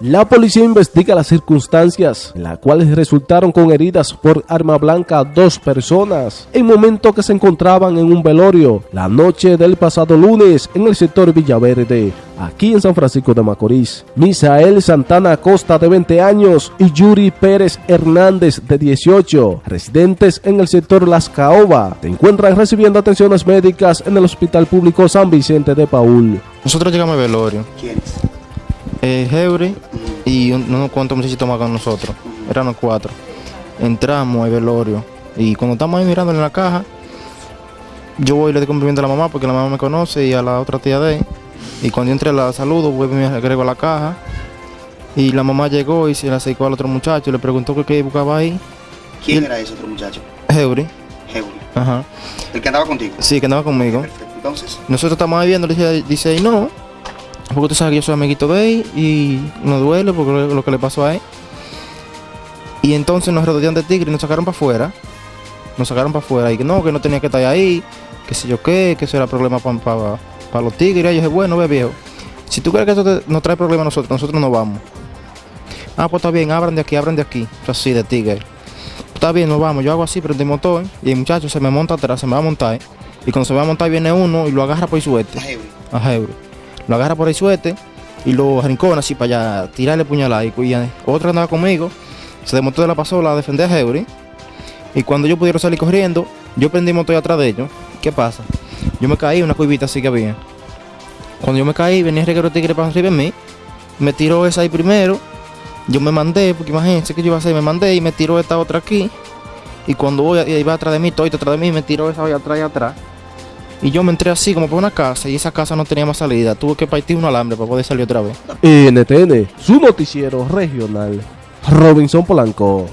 La policía investiga las circunstancias en las cuales resultaron con heridas por arma blanca dos personas en momento que se encontraban en un velorio la noche del pasado lunes en el sector Villaverde, aquí en San Francisco de Macorís. Misael Santana Costa de 20 años y Yuri Pérez Hernández de 18, residentes en el sector Las Caoba, se encuentran recibiendo atenciones médicas en el Hospital Público San Vicente de Paul. Nosotros llegamos al velorio. ¿Quiénes? Eh, Heuri y un- unos cuantos muchachitos más con nosotros. Eran los cuatro. Entramos al velorio. Y cuando estamos ahí mirando en la caja, yo voy y le doy cumplimiento a la mamá porque la mamá me conoce y a la otra tía de él. Y cuando yo entré la saludo, vuelvo y me agrego a la caja. Y la mamá llegó y se le acercó al otro muchacho y le preguntó qué- buscaba ahí. ¿Quién Y- era ese otro muchacho? Heuri. Heuri. Ajá. El que andaba contigo. Sí, que andaba conmigo. Perfecto. Entonces, Nosotros estamos ahí viendo, le dice, dice ahí, no, porque usted sabe que yo soy amiguito de él y nos duele porque lo, que le pasó a él. Y entonces nos rodearon de tigre y nos sacaron para afuera. Nos sacaron para afuera y que no, que no tenía que estar ahí, que sé yo qué, que eso era problema para los tigres. Y yo dije, bueno, ve viejo, si tú crees que eso nos trae problema a nosotros, nosotros no vamos. Ah, pues está bien, abran de aquí, abran de aquí. Yo así de tigre. Está bien, nos vamos. Yo hago así, prendí el motor y el muchacho se me monta atrás, se me va a montar. Y cuando se va a montar viene uno y lo agarra por suerte a Heuri. Lo agarra por el suete y lo rincona así para allá, tirarle puñalada. Y, y otro andaba conmigo, se desmontó de la pasola a defender a Heuri. Y cuando yo pudieron salir corriendo, yo prendí el motor atrás de ellos. ¿Qué pasa? Yo me caí una cuivita así que había. Cuando yo me caí, venía el reguero tigre para arriba de mí. Me tiró esa ahí primero. Yo me mandé, porque imagínense que yo iba a hacer, me mandé y me tiró esta otra aquí. Y cuando voy, iba atrás de mí, todo atrás de mí, me tiró esa ahí atrás y atrás. Y yo me entré así como por una casa y esa casa no tenía más salida. Tuve que partir un alambre para poder salir otra vez. NTN, su noticiero regional. Robinson Polanco.